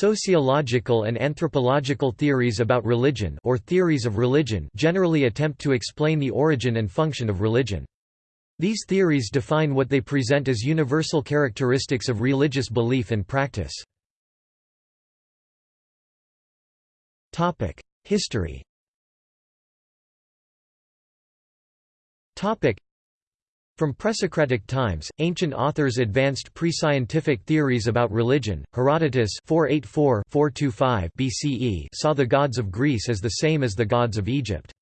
Sociological and anthropological theories about religion or theories of religion generally attempt to explain the origin and function of religion. These theories define what they present as universal characteristics of religious belief and practice. History from presocratic times, ancient authors advanced pre-scientific theories about religion. Herodotus 484-425 BCE saw the gods of Greece as the same as the gods of Egypt.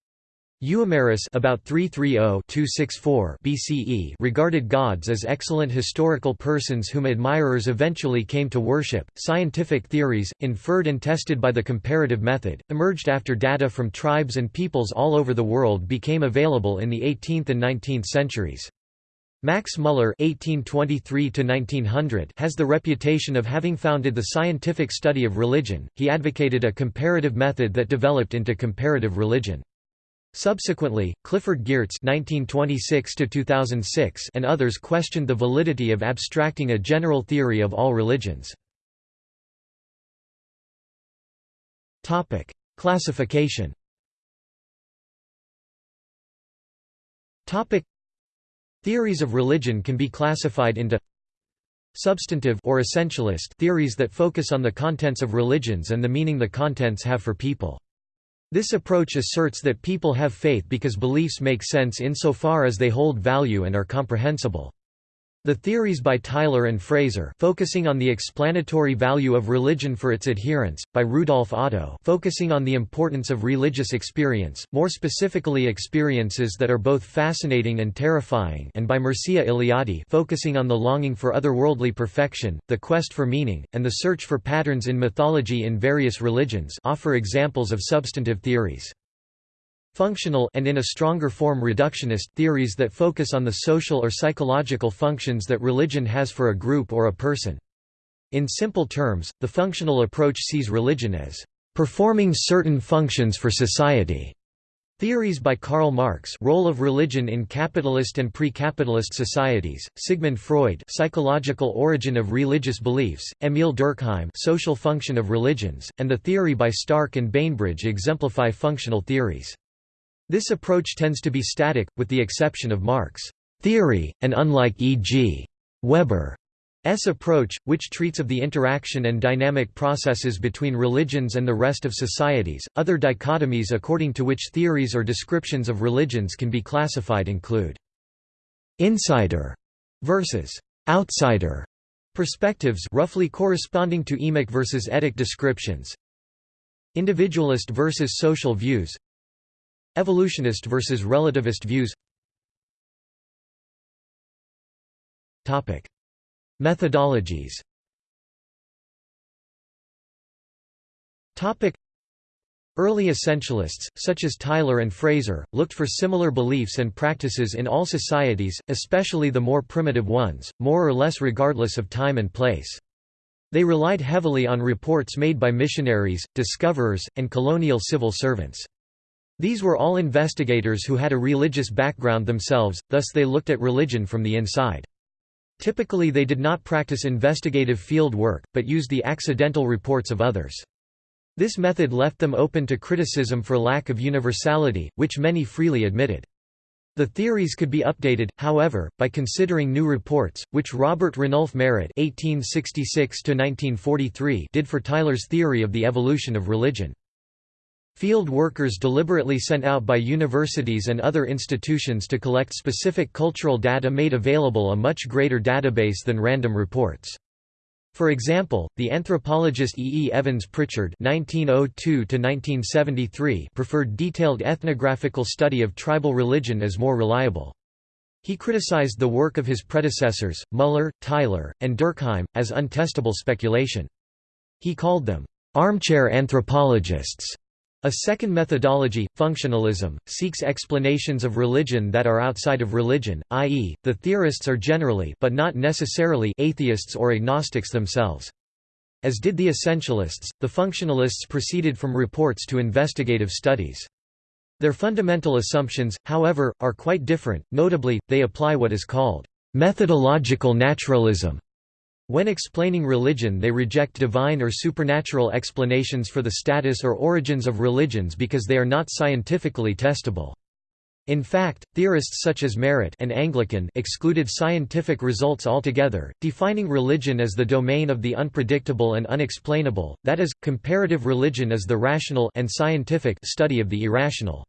Euhemerus about 330-264 BCE regarded gods as excellent historical persons whom admirers eventually came to worship. Scientific theories, inferred and tested by the comparative method, emerged after data from tribes and peoples all over the world became available in the 18th and 19th centuries. Max Muller (1823–1900) has the reputation of having founded the scientific study of religion. He advocated a comparative method that developed into comparative religion. Subsequently, Clifford Geertz (1926–2006) and others questioned the validity of abstracting a general theory of all religions. Topic: Classification. Topic: Theories of religion can be classified into substantive or essentialist theories that focus on the contents of religions and the meaning the contents have for people. This approach asserts that people have faith because beliefs make sense insofar as they hold value and are comprehensible. The theories by Tylor and Frazer focusing on the explanatory value of religion for its adherents, by Rudolf Otto focusing on the importance of religious experience, more specifically experiences that are both fascinating and terrifying and by Mircea Eliade focusing on the longing for otherworldly perfection, the quest for meaning, and the search for patterns in mythology in various religions offer examples of substantive theories. Functional and in a stronger form reductionist theories that focus on the social or psychological functions that religion has for a group or a person. In simple terms, the functional approach sees religion as performing certain functions for society. Theories by Karl Marx Role of religion in capitalist and pre-capitalist societies, Sigmund Freud Psychological origin of religious beliefs, Emil Durkheim Social function of religions, and the theory by Stark and Bainbridge exemplify functional theories. This approach tends to be static, with the exception of Marx' theory, and unlike E.g. Weber's approach, which treats of the interaction and dynamic processes between religions and the rest of societies. Other dichotomies according to which theories or descriptions of religions can be classified include insider versus outsider perspectives roughly corresponding to emic versus etic descriptions individualist versus social views Evolutionist versus relativist views Topic. Methodologies Topic. Early essentialists, such as Tylor and Frazer, looked for similar beliefs and practices in all societies, especially the more primitive ones, more or less regardless of time and place. They relied heavily on reports made by missionaries, discoverers, and colonial civil servants. These were all investigators who had a religious background themselves, thus they looked at religion from the inside. Typically they did not practice investigative field work, but used the accidental reports of others. This method left them open to criticism for lack of universality, which many freely admitted. The theories could be updated, however, by considering new reports, which Robert Ranulph Marett (1866–1943) did for Tylor's theory of the evolution of religion. Field workers deliberately sent out by universities and other institutions to collect specific cultural data made available a much greater database than random reports. For example, the anthropologist E. E. Evans Pritchard (1902–1973) preferred detailed ethnographical study of tribal religion as more reliable. He criticized the work of his predecessors, Muller, Tylor, and Durkheim, as untestable speculation. He called them armchair anthropologists a second methodology, functionalism, seeks explanations of religion that are outside of religion, i.e., the theorists are generally but not necessarily atheists or agnostics themselves. As did the essentialists, the functionalists proceeded from reports to investigative studies. Their fundamental assumptions, however, are quite different, notably, they apply what is called methodological naturalism When explaining religion they reject divine or supernatural explanations for the status or origins of religions because they are not scientifically testable. In fact, theorists such as Marett and Anglican excluded scientific results altogether, defining religion as the domain of the unpredictable and unexplainable, that is, comparative religion is the rational and scientific study of the irrational.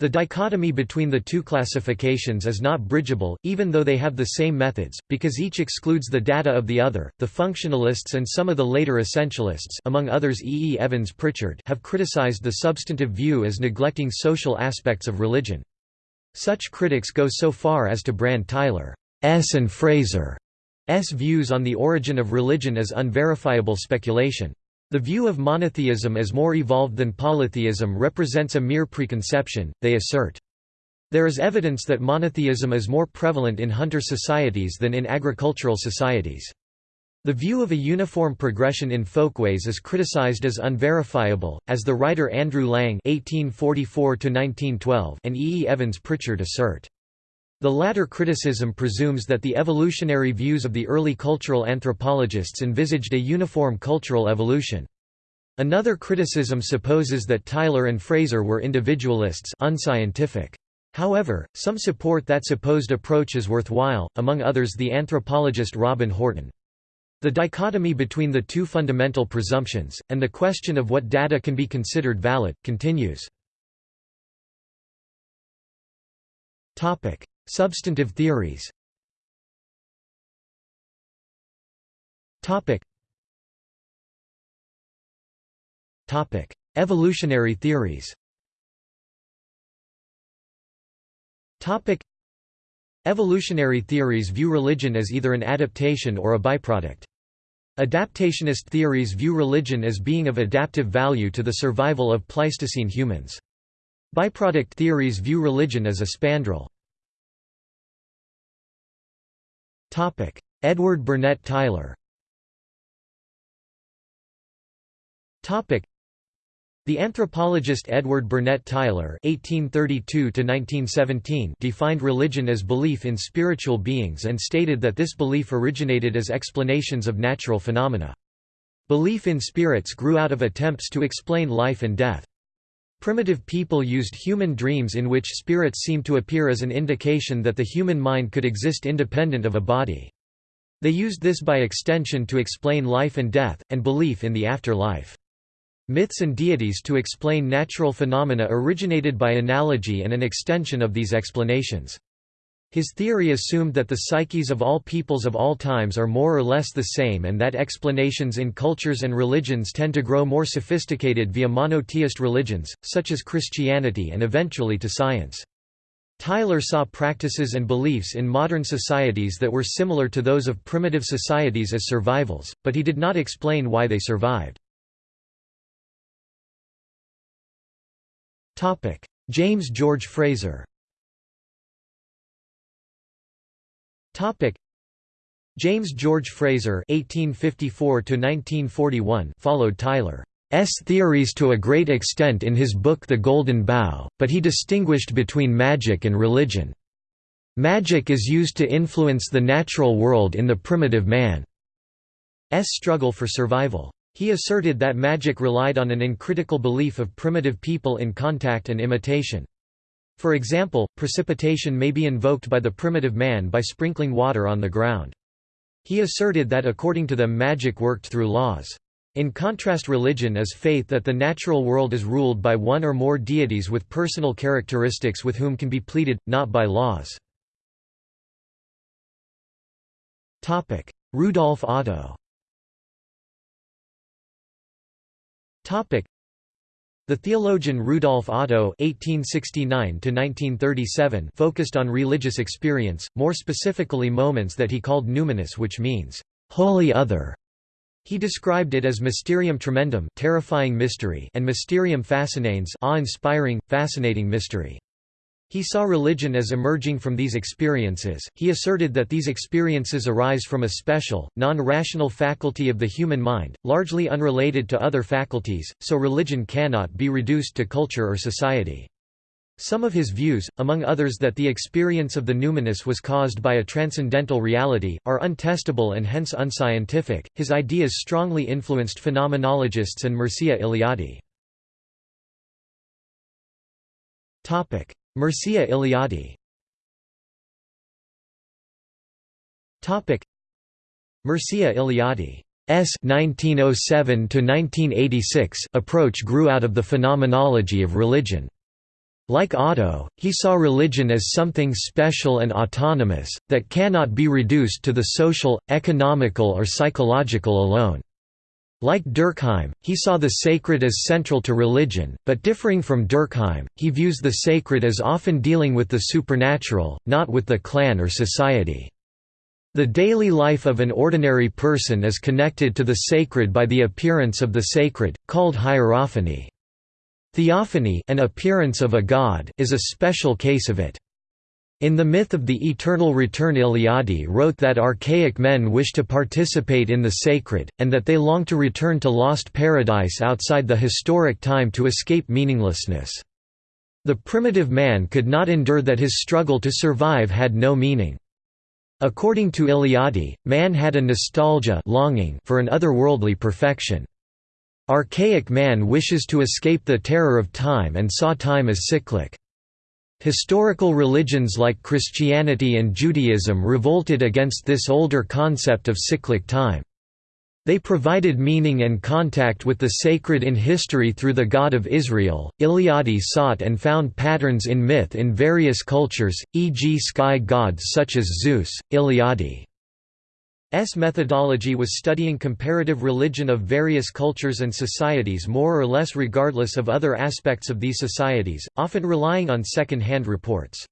The dichotomy between the two classifications is not bridgeable, even though they have the same methods, because each excludes the data of the other. The functionalists and some of the later essentialists, among others E. E. Evans Pritchard, have criticized the substantive view as neglecting social aspects of religion. Such critics go so far as to brand Tylor's and Frazer's views on the origin of religion as unverifiable speculation. The view of monotheism as more evolved than polytheism represents a mere preconception, they assert. There is evidence that monotheism is more prevalent in hunter societies than in agricultural societies. The view of a uniform progression in folkways is criticized as unverifiable, as the writer Andrew Lang (1844–1912) and E. E. Evans Pritchard assert. The latter criticism presumes that the evolutionary views of the early cultural anthropologists envisaged a uniform cultural evolution. Another criticism supposes that Tylor and Frazer were individualists unscientific. However, some support that supposed approach as worthwhile, among others the anthropologist Robin Horton. The dichotomy between the two fundamental presumptions, and the question of what data can be considered valid, continues. Substantive theories Topic. Topic: Evolutionary theories. Topic: Evolutionary theories view religion as either an adaptation or a byproduct. Adaptationist theories view religion as being of adaptive value to the survival of Pleistocene humans. Byproduct theories view religion as a spandrel. Topic: Edward Burnett Tylor. Topic: The anthropologist Edward Burnett Tylor (1832–1917) defined religion as belief in spiritual beings and stated that this belief originated as explanations of natural phenomena. Belief in spirits grew out of attempts to explain life and death. Primitive people used human dreams in which spirits seemed to appear as an indication that the human mind could exist independent of a body. They used this by extension to explain life and death, and belief in the afterlife. Myths and deities to explain natural phenomena originated by analogy and an extension of these explanations. His theory assumed that the psyches of all peoples of all times are more or less the same and that explanations in cultures and religions tend to grow more sophisticated via monotheist religions, such as Christianity and eventually to science. Tylor saw practices and beliefs in modern societies that were similar to those of primitive societies as survivals, but he did not explain why they survived. James George Frazer James George Frazer (1854–1941) followed Tylor's theories to a great extent in his book The Golden Bough, but he distinguished between magic and religion. Magic is used to influence the natural world in the primitive man's struggle for survival. He asserted that magic relied on an uncritical belief of primitive people in contact and imitation. For example, precipitation may be invoked by the primitive man by sprinkling water on the ground. He asserted that according to them magic worked through laws. In contrast religion is faith that the natural world is ruled by one or more deities with personal characteristics with whom can be pleaded, not by laws. Rudolf Otto the theologian Rudolf Otto (1869–1937) focused on religious experience, more specifically moments that he called numinous, which means "holy other". He described it as mysterium tremendum, terrifying mystery, and mysterium fascinans, awe-inspiring, fascinating mystery. He saw religion as emerging from these experiences. He asserted that these experiences arise from a special, non rational faculty of the human mind, largely unrelated to other faculties, so religion cannot be reduced to culture or society. Some of his views, among others that the experience of the numinous was caused by a transcendental reality, are untestable and hence unscientific. His ideas strongly influenced phenomenologists and Mircea Eliade. Topic: Mircea. Topic: Mircea Eliade S 1907–1986 approach grew out of the phenomenology of religion. Like Otto, he saw religion as something special and autonomous, that cannot be reduced to the social, economical or psychological alone. Like Durkheim, he saw the sacred as central to religion, but differing from Durkheim, he views the sacred as often dealing with the supernatural, not with the clan or society. The daily life of an ordinary person is connected to the sacred by the appearance of the sacred, called hierophany. Theophany an appearance of a god is a special case of it. In the myth of the eternal return Eliade wrote that archaic men wish to participate in the sacred, and that they long to return to lost paradise outside the historic time to escape meaninglessness. The primitive man could not endure that his struggle to survive had no meaning. According to Eliade, man had a nostalgia longing for an otherworldly perfection. Archaic man wishes to escape the terror of time and saw time as cyclic. Historical religions like Christianity and Judaism revolted against this older concept of cyclic time. They provided meaning and contact with the sacred in history through the God of Israel. Eliade sought and found patterns in myth in various cultures, e.g., sky gods such as Zeus. Eliade's methodology was studying comparative religion of various cultures and societies more or less regardless of other aspects of these societies, often relying on second hand reports.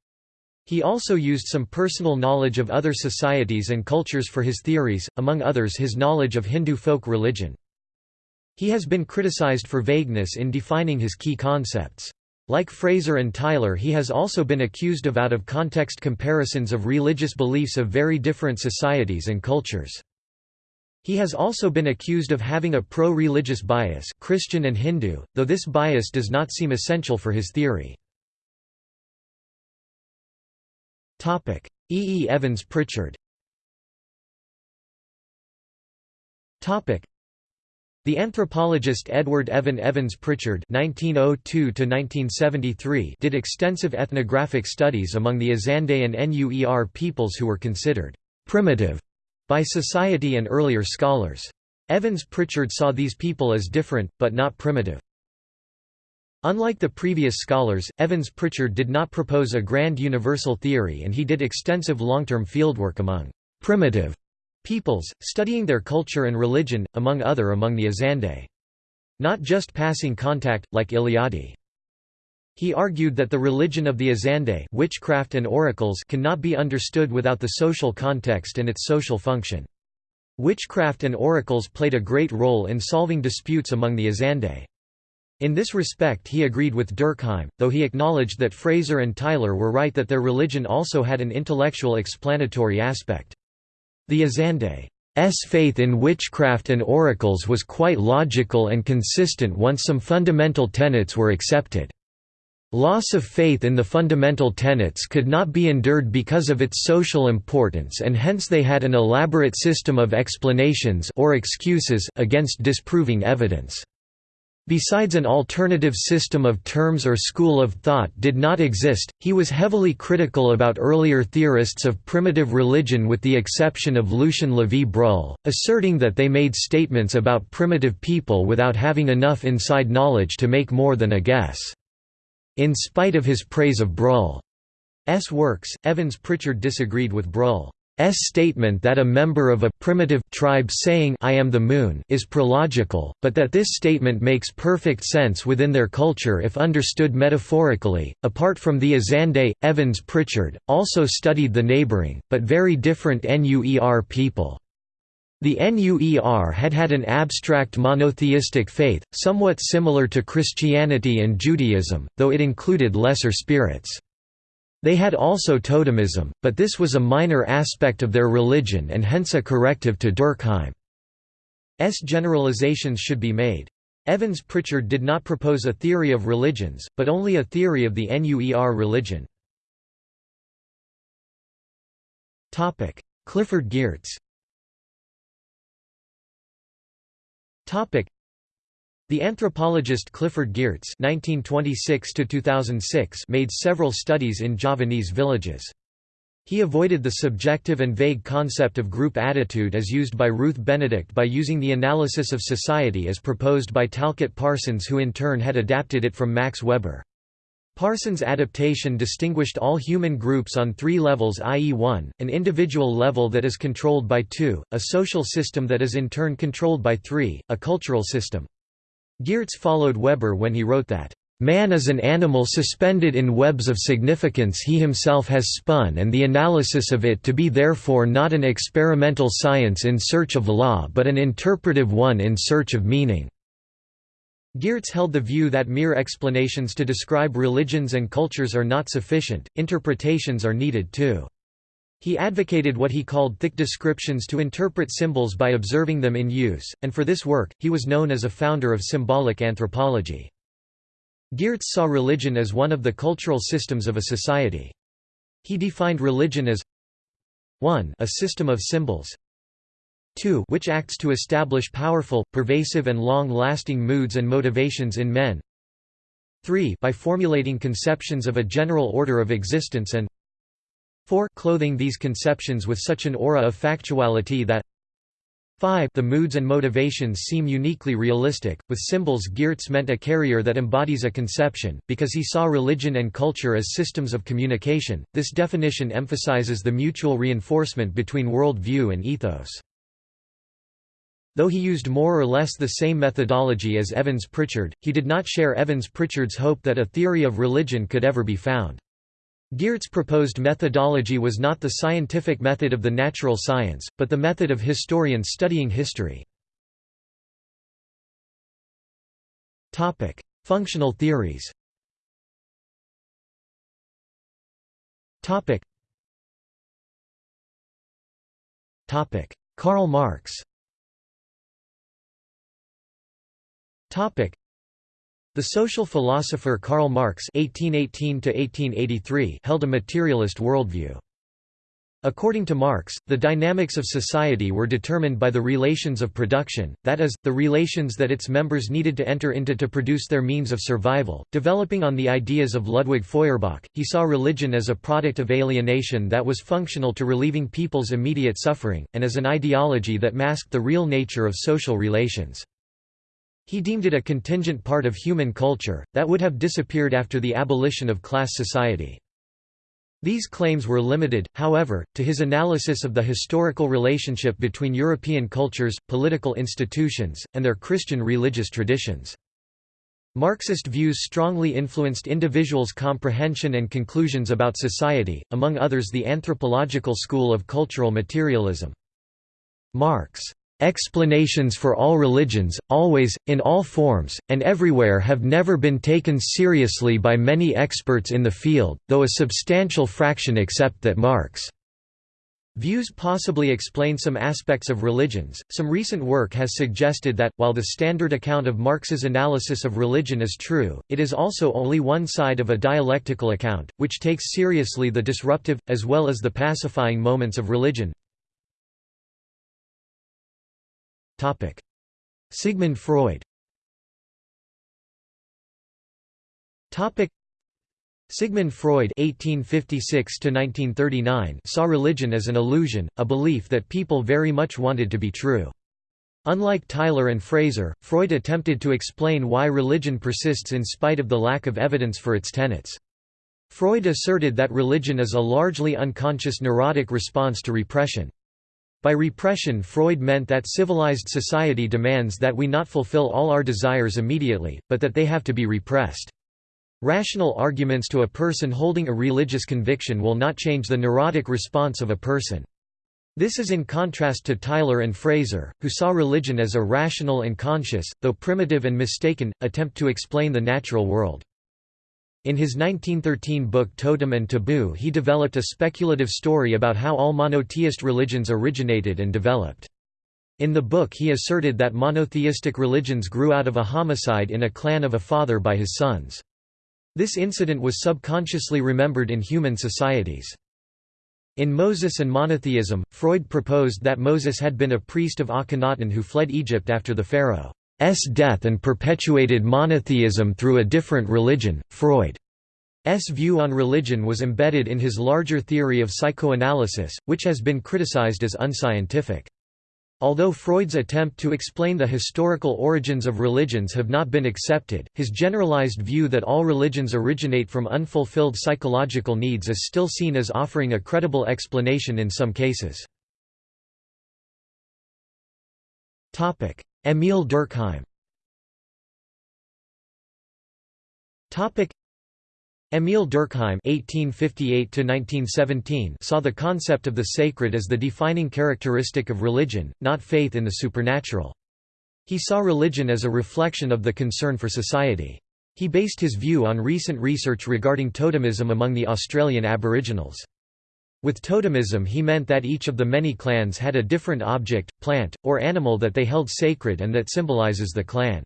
He also used some personal knowledge of other societies and cultures for his theories, among others his knowledge of Hindu folk religion. He has been criticized for vagueness in defining his key concepts. Like Frazer and Tylor he has also been accused of out-of-context comparisons of religious beliefs of very different societies and cultures. He has also been accused of having a pro-religious bias Christian and Hindu, though this bias does not seem essential for his theory. E. E. Evans Pritchard. The anthropologist Edward Evan Evans Pritchard (1902–1973) did extensive ethnographic studies among the Azande and Nuer peoples who were considered primitive by society and earlier scholars. Evans Pritchard saw these people as different, but not primitive. Unlike the previous scholars, Evans Pritchard did not propose a grand universal theory and he did extensive long-term fieldwork among «primitive» peoples, studying their culture and religion, among other among the Azande. Not just passing contact, like Eliade. He argued that the religion of the Azande witchcraft and oracles cannot be understood without the social context and its social function. Witchcraft and oracles played a great role in solving disputes among the Azande. In this respect he agreed with Durkheim, though he acknowledged that Frazer and Tylor were right that their religion also had an intellectual explanatory aspect. The Azande's faith in witchcraft and oracles was quite logical and consistent once some fundamental tenets were accepted. Loss of faith in the fundamental tenets could not be endured because of its social importance and hence they had an elaborate system of explanations or excuses against disproving evidence. Besides an alternative system of terms or school of thought did not exist, he was heavily critical about earlier theorists of primitive religion with the exception of Lucien Lévy-Bruhl, asserting that they made statements about primitive people without having enough inside knowledge to make more than a guess. In spite of his praise of Bruhl's works, Evans Pritchard disagreed with Bruhl. S statement that a member of a primitive tribe saying I am the moon is prelogical, but that this statement makes perfect sense within their culture if understood metaphorically. Apart from the Azande, Evans Pritchard also studied the neighboring, but very different Nuer people. The Nuer had had an abstract monotheistic faith, somewhat similar to Christianity and Judaism, though it included lesser spirits. They had also totemism, but this was a minor aspect of their religion and hence a corrective to Durkheim's generalizations should be made. Evans Pritchard did not propose a theory of religions, but only a theory of the NUER religion. Clifford Geertz the anthropologist Clifford Geertz (1926–2006) made several studies in Javanese villages. He avoided the subjective and vague concept of group attitude as used by Ruth Benedict by using the analysis of society as proposed by Talcott Parsons who in turn had adapted it from Max Weber. Parsons' adaptation distinguished all human groups on three levels i.e. 1, an individual level that is controlled by 2, a social system that is in turn controlled by 3, a cultural system. Geertz followed Weber when he wrote that Man is an animal suspended in webs of significance he himself has spun and the analysis of it to be therefore not an experimental science in search of law but an interpretive one in search of meaning." Geertz held the view that mere explanations to describe religions and cultures are not sufficient, interpretations are needed too. He advocated what he called thick descriptions to interpret symbols by observing them in use, and for this work, he was known as a founder of symbolic anthropology. Geertz saw religion as one of the cultural systems of a society. He defined religion as 1 a system of symbols 2 which acts to establish powerful, pervasive and long-lasting moods and motivations in men 3 by formulating conceptions of a general order of existence and 4 clothing these conceptions with such an aura of factuality that 5 The moods and motivations seem uniquely realistic. With symbols, Geertz meant a carrier that embodies a conception, because he saw religion and culture as systems of communication. This definition emphasizes the mutual reinforcement between world view and ethos. Though he used more or less the same methodology as Evans Pritchard, he did not share Evans Pritchard's hope that a theory of religion could ever be found. Geertz proposed methodology was not the scientific method of the natural science, but the method of historians studying history. Functional theories Karl Marx the social philosopher Karl Marx (1818–1883) held a materialist worldview. According to Marx, the dynamics of society were determined by the relations of production, that is, the relations that its members needed to enter into to produce their means of survival. Developing on the ideas of Ludwig Feuerbach, he saw religion as a product of alienation that was functional to relieving people's immediate suffering, and as an ideology that masked the real nature of social relations. He deemed it a contingent part of human culture, that would have disappeared after the abolition of class society. These claims were limited, however, to his analysis of the historical relationship between European cultures, political institutions, and their Christian religious traditions. Marxist views strongly influenced individuals' comprehension and conclusions about society, among others the anthropological school of cultural materialism. Marx Explanations for all religions, always, in all forms, and everywhere have never been taken seriously by many experts in the field, though a substantial fraction accept that Marx' views possibly explain some aspects of religions. Some recent work has suggested that, while the standard account of Marx's analysis of religion is true, it is also only one side of a dialectical account, which takes seriously the disruptive, as well as the pacifying moments of religion. Sigmund Freud Sigmund Freud (1856–1939) saw religion as an illusion, a belief that people very much wanted to be true. Unlike Tylor and Frazer, Freud attempted to explain why religion persists in spite of the lack of evidence for its tenets. Freud asserted that religion is a largely unconscious neurotic response to repression. By repression Freud meant that civilized society demands that we not fulfill all our desires immediately, but that they have to be repressed. Rational arguments to a person holding a religious conviction will not change the neurotic response of a person. This is in contrast to Tylor and Frazer, who saw religion as a rational and conscious, though primitive and mistaken, attempt to explain the natural world. In his 1913 book Totem and Taboo he developed a speculative story about how all monotheist religions originated and developed. In the book he asserted that monotheistic religions grew out of a homicide in a clan of a father by his sons. This incident was subconsciously remembered in human societies. In Moses and Monotheism, Freud proposed that Moses had been a priest of Akhenaten who fled Egypt after the pharaoh's death and perpetuated monotheism through a different religion. Freud's view on religion was embedded in his larger theory of psychoanalysis, which has been criticized as unscientific. Although Freud's attempt to explain the historical origins of religions have not been accepted, his generalized view that all religions originate from unfulfilled psychological needs is still seen as offering a credible explanation in some cases. Émile Durkheim Émile Durkheim (1858–1917) saw the concept of the sacred as the defining characteristic of religion, not faith in the supernatural. He saw religion as a reflection of the concern for society. He based his view on recent research regarding totemism among the Australian Aboriginals. With totemism he meant that each of the many clans had a different object, plant, or animal that they held sacred and that symbolises the clan.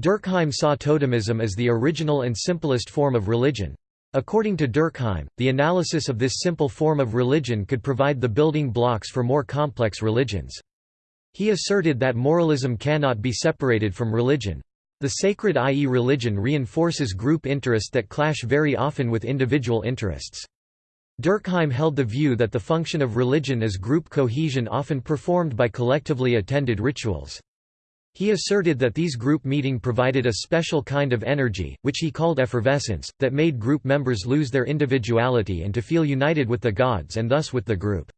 Durkheim saw totemism as the original and simplest form of religion. According to Durkheim, the analysis of this simple form of religion could provide the building blocks for more complex religions. He asserted that moralism cannot be separated from religion. The sacred i.e. religion reinforces group interest that clash very often with individual interests. Durkheim held the view that the function of religion is group cohesion often performed by collectively attended rituals. He asserted that these group meeting provided a special kind of energy, which he called effervescence, that made group members lose their individuality and to feel united with the gods and thus with the group.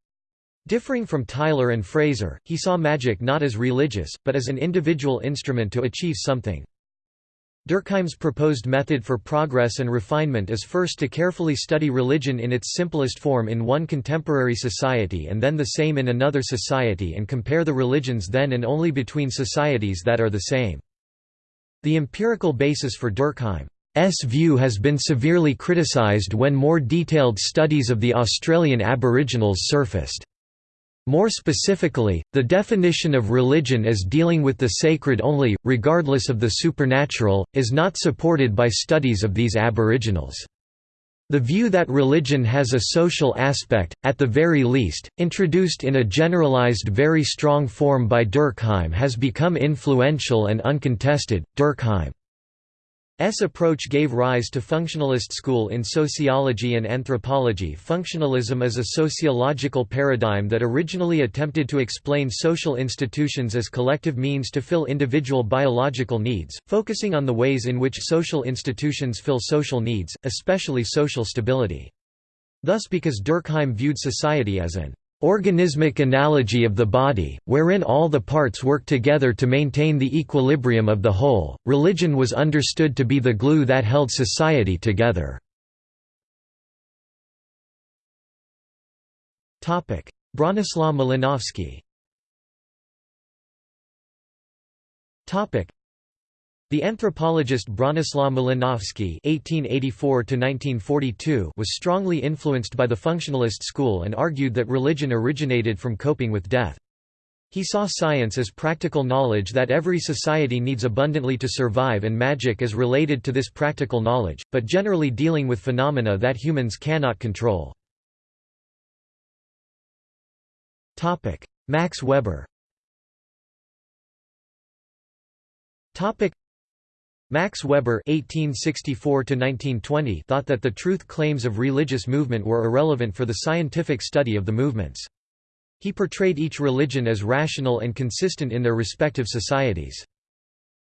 Differing from Tylor and Frazer, he saw magic not as religious, but as an individual instrument to achieve something. Durkheim's proposed method for progress and refinement is first to carefully study religion in its simplest form in one contemporary society and then the same in another society and compare the religions then and only between societies that are the same. The empirical basis for Durkheim's view has been severely criticised when more detailed studies of the Australian Aboriginals surfaced. More specifically, the definition of religion as dealing with the sacred only, regardless of the supernatural, is not supported by studies of these aboriginals. The view that religion has a social aspect, at the very least, introduced in a generalized very strong form by Durkheim has become influential and uncontested. Durkheim S approach gave rise to functionalist school in sociology and anthropology. Functionalism is a sociological paradigm that originally attempted to explain social institutions as collective means to fill individual biological needs, focusing on the ways in which social institutions fill social needs, especially social stability. Thus because Durkheim viewed society as an organismic analogy of the body, wherein all the parts work together to maintain the equilibrium of the whole. Religion was understood to be the glue that held society together. Topic: Bronislaw Malinowski. Topic: the anthropologist Bronislaw Malinowski (1884–1942) was strongly influenced by the functionalist school and argued that religion originated from coping with death. He saw science as practical knowledge that every society needs abundantly to survive and magic as related to this practical knowledge, but generally dealing with phenomena that humans cannot control. Max Weber Max Weber (1864–1920) thought that the truth claims of religious movement were irrelevant for the scientific study of the movements. He portrayed each religion as rational and consistent in their respective societies.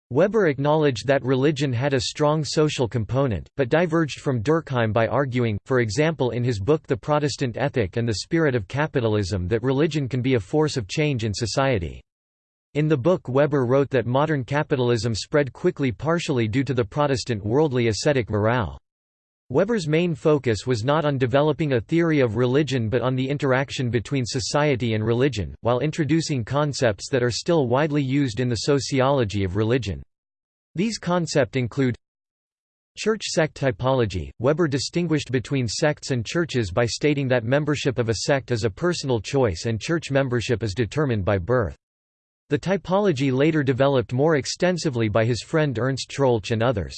Weber acknowledged that religion had a strong social component, but diverged from Durkheim by arguing, for example in his book The Protestant Ethic and the Spirit of Capitalism that religion can be a force of change in society. In the book Weber wrote that modern capitalism spread quickly partially due to the Protestant worldly ascetic morale. Weber's main focus was not on developing a theory of religion but on the interaction between society and religion, while introducing concepts that are still widely used in the sociology of religion. These concepts include Church sect typology. Weber distinguished between sects and churches by stating that membership of a sect is a personal choice and church membership is determined by birth. The typology later developed more extensively by his friend Ernst Troeltsch and others.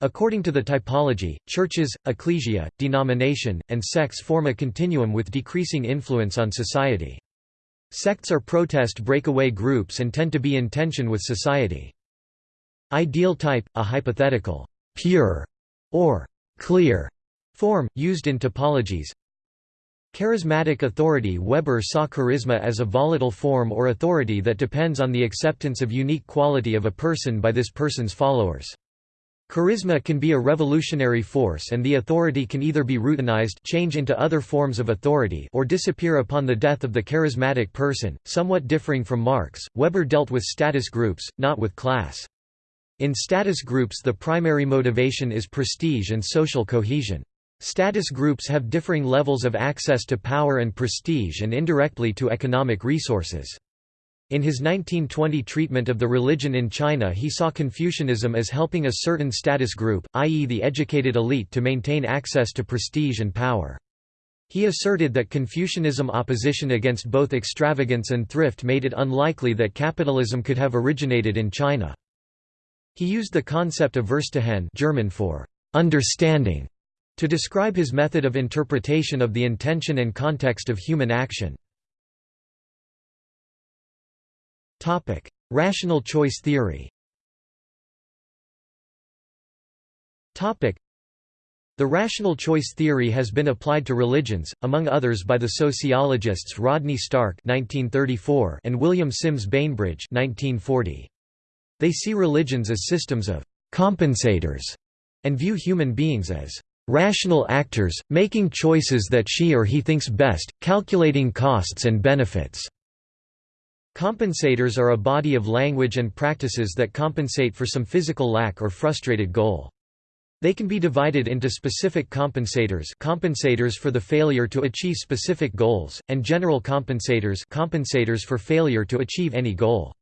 According to the typology, churches, ecclesia, denomination, and sects form a continuum with decreasing influence on society. Sects are protest breakaway groups and tend to be in tension with society. Ideal type, a hypothetical, pure, or clear form, used in typologies. Charismatic authority Weber saw charisma as a volatile form or authority that depends on the acceptance of unique quality of a person by this person's followers. Charisma can be a revolutionary force and the authority can either be routinized change into other forms of authority or disappear upon the death of the charismatic person, somewhat differing from Marx. Weber dealt with status groups, not with class. In status groups the primary motivation is prestige and social cohesion. Status groups have differing levels of access to power and prestige and indirectly to economic resources. In his 1920 treatment of the religion in China he saw Confucianism as helping a certain status group, i.e. the educated elite to maintain access to prestige and power. He asserted that Confucianism opposition against both extravagance and thrift made it unlikely that capitalism could have originated in China. He used the concept of Verstehen German for understanding to describe his method of interpretation of the intention and context of human action. Rational choice theory the rational choice theory has been applied to religions, among others by the sociologists Rodney Stark (1934) and William Sims Bainbridge (1940). They see religions as systems of compensators and view human beings as rational actors, making choices that she or he thinks best, calculating costs and benefits. Compensators are a body of language and practices that compensate for some physical lack or frustrated goal. They can be divided into specific compensators compensators for the failure to achieve specific goals, and general compensators compensators for failure to achieve any goal.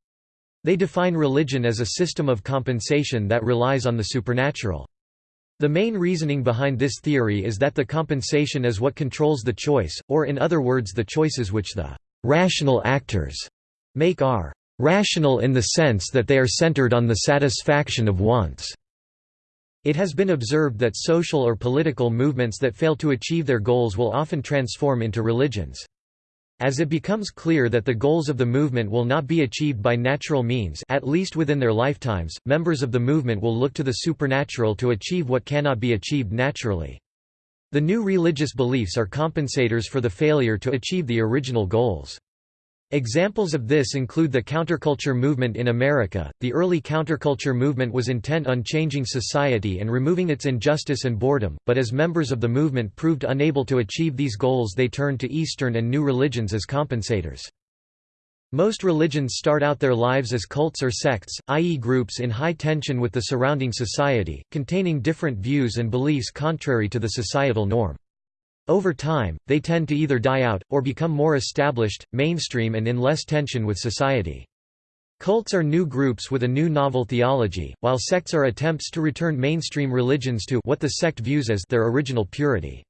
They define religion as a system of compensation that relies on the supernatural. The main reasoning behind this theory is that the compensation is what controls the choice, or in other words the choices which the rational actors make are rational in the sense that they are centered on the satisfaction of wants. It has been observed that social or political movements that fail to achieve their goals will often transform into religions. As it becomes clear that the goals of the movement will not be achieved by natural means at least within their lifetimes, members of the movement will look to the supernatural to achieve what cannot be achieved naturally. The new religious beliefs are compensators for the failure to achieve the original goals. Examples of this include the counterculture movement in America. The early counterculture movement was intent on changing society and removing its injustice and boredom, but as members of the movement proved unable to achieve these goals, they turned to Eastern and new religions as compensators. Most religions start out their lives as cults or sects, i.e., groups in high tension with the surrounding society, containing different views and beliefs contrary to the societal norm. Over time, they tend to either die out, or become more established, mainstream and in less tension with society. Cults are new groups with a new novel theology, while sects are attempts to return mainstream religions to what the sect views as their original purity.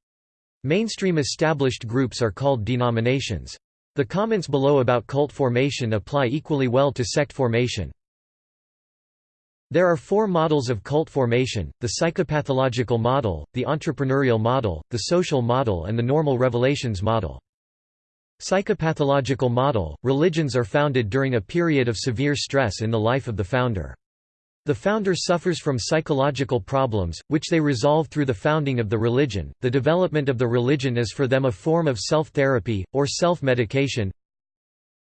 Mainstream established groups are called denominations. The comments below about cult formation apply equally well to sect formation. There are four models of cult formation, the psychopathological model, the entrepreneurial model, the social model and the normal revelations model. Psychopathological model – Religions are founded during a period of severe stress in the life of the founder. The founder suffers from psychological problems, which they resolve through the founding of the religion. The development of the religion is for them a form of self therapy, or self medication.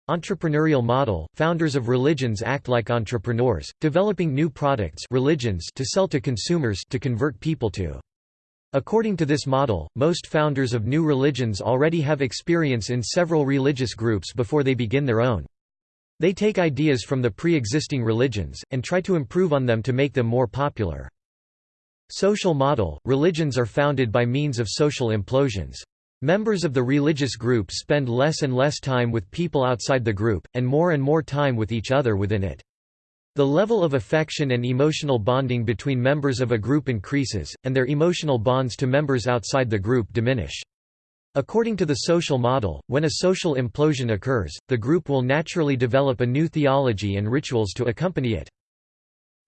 Entrepreneurial model – Founders of religions act like entrepreneurs, developing new products religions to sell to consumers to convert people to. According to this model, most founders of new religions already have experience in several religious groups before they begin their own. They take ideas from the pre-existing religions, and try to improve on them to make them more popular. Social model – Religions are founded by means of social implosions. Members of the religious group spend less and less time with people outside the group, and more and more time with each other within it. The level of affection and emotional bonding between members of a group increases, and their emotional bonds to members outside the group diminish. According to the social model, when a social implosion occurs, the group will naturally develop a new theology and rituals to accompany it.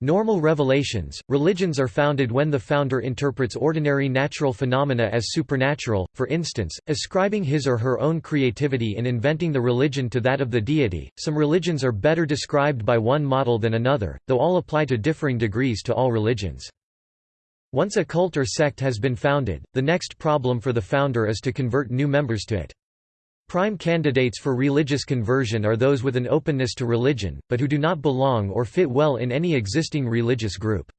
Normal revelations, religions are founded when the founder interprets ordinary natural phenomena as supernatural, for instance, ascribing his or her own creativity in inventing the religion to that of the deity. Some religions are better described by one model than another, though all apply to differing degrees to all religions. Once a cult or sect has been founded, the next problem for the founder is to convert new members to it. Prime candidates for religious conversion are those with an openness to religion, but who do not belong or fit well in any existing religious group.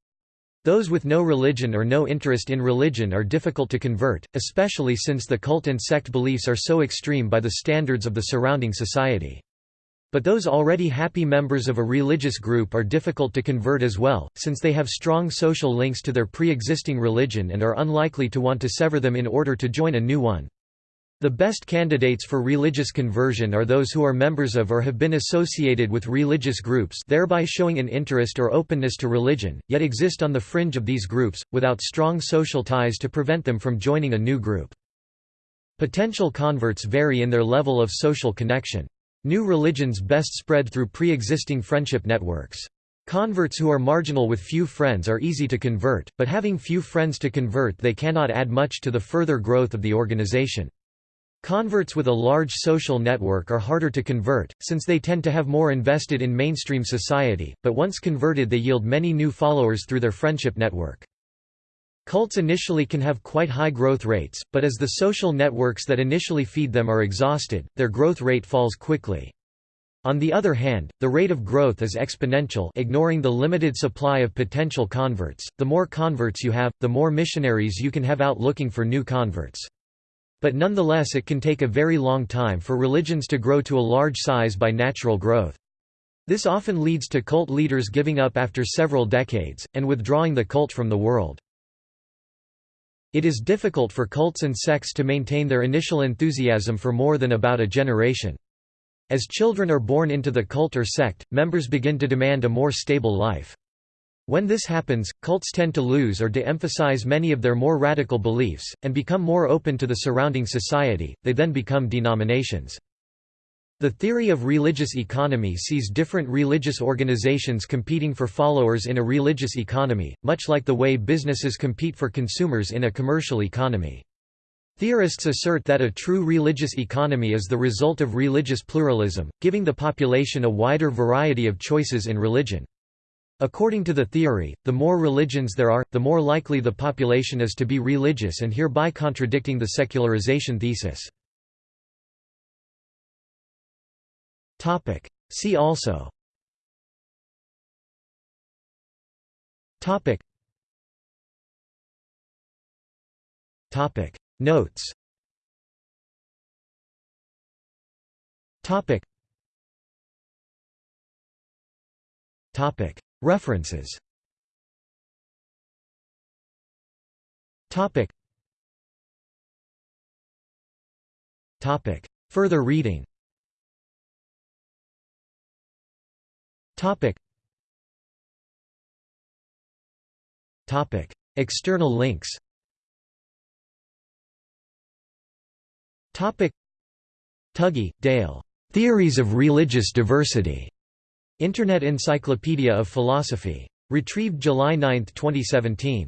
Those with no religion or no interest in religion are difficult to convert, especially since the cult and sect beliefs are so extreme by the standards of the surrounding society. But those already happy members of a religious group are difficult to convert as well, since they have strong social links to their pre-existing religion and are unlikely to want to sever them in order to join a new one. The best candidates for religious conversion are those who are members of or have been associated with religious groups thereby showing an interest or openness to religion, yet exist on the fringe of these groups, without strong social ties to prevent them from joining a new group. Potential converts vary in their level of social connection. New religions best spread through pre-existing friendship networks. Converts who are marginal with few friends are easy to convert, but having few friends to convert they cannot add much to the further growth of the organization. Converts with a large social network are harder to convert, since they tend to have more invested in mainstream society, but once converted they yield many new followers through their friendship network. Cults initially can have quite high growth rates, but as the social networks that initially feed them are exhausted, their growth rate falls quickly. On the other hand, the rate of growth is exponential ignoring the limited supply of potential converts. The more converts you have, the more missionaries you can have out looking for new converts. But nonetheless it can take a very long time for religions to grow to a large size by natural growth. This often leads to cult leaders giving up after several decades, and withdrawing the cult from the world. It is difficult for cults and sects to maintain their initial enthusiasm for more than about a generation. As children are born into the cult or sect, members begin to demand a more stable life. When this happens, cults tend to lose or de-emphasize many of their more radical beliefs, and become more open to the surrounding society, they then become denominations. The theory of religious economy sees different religious organizations competing for followers in a religious economy, much like the way businesses compete for consumers in a commercial economy. Theorists assert that a true religious economy is the result of religious pluralism, giving the population a wider variety of choices in religion. According to the theory, the more religions there are, the more likely the population is to be religious and hereby contradicting the secularization thesis. See also. Topic. Topic. Notes. Topic. Topic References. Topic. Topic. Further reading. Topic. Topic. External links. Topic. Tuggy, Dale. Theories of Religious Diversity. Internet Encyclopedia of Philosophy. Retrieved July 9, 2017.